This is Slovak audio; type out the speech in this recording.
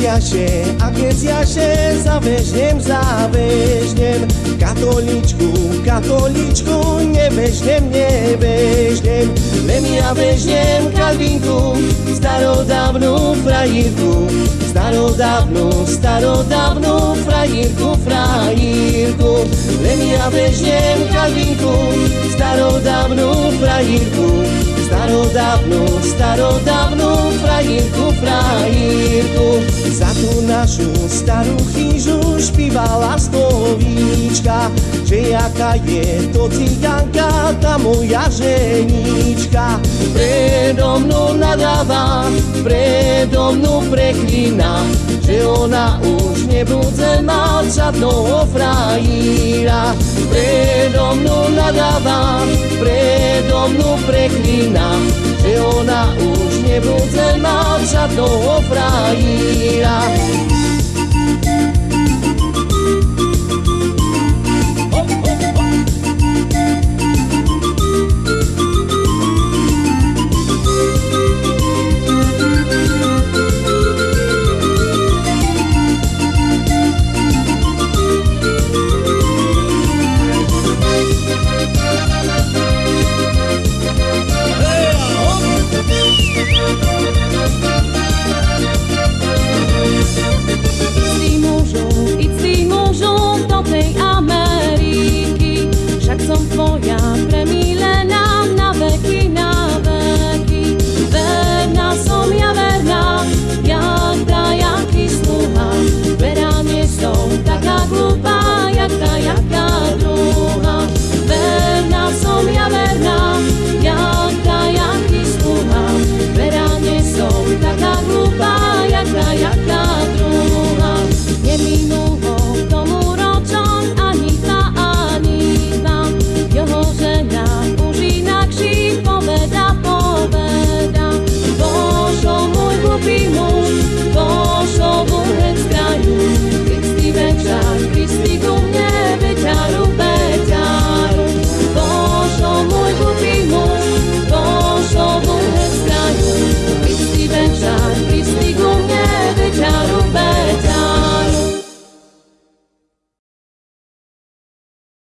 jaše, a keď jaše zavežnem, zavežnem Katoličku, katoličku, nebežnem, nebežnem Len ja vežnem Kalvinku, starodávnu frajírku Starodávnu, starodávnu frajírku, frajírku. Len ja vežnem Kalvinku, starodávnu frajírku Starodávnu, starodávnu frajírku, frajírku Za tú našu starú chyžu špívala slovíčka Že jaká je to cigánka, tá moja ženička. Predo mnou nadáva, predo mnou preklína Že ona už nebude mať žiadného frajíra. Predo mnou nadáva, mnou preklína Že ona už nebude mať žiadného frajíra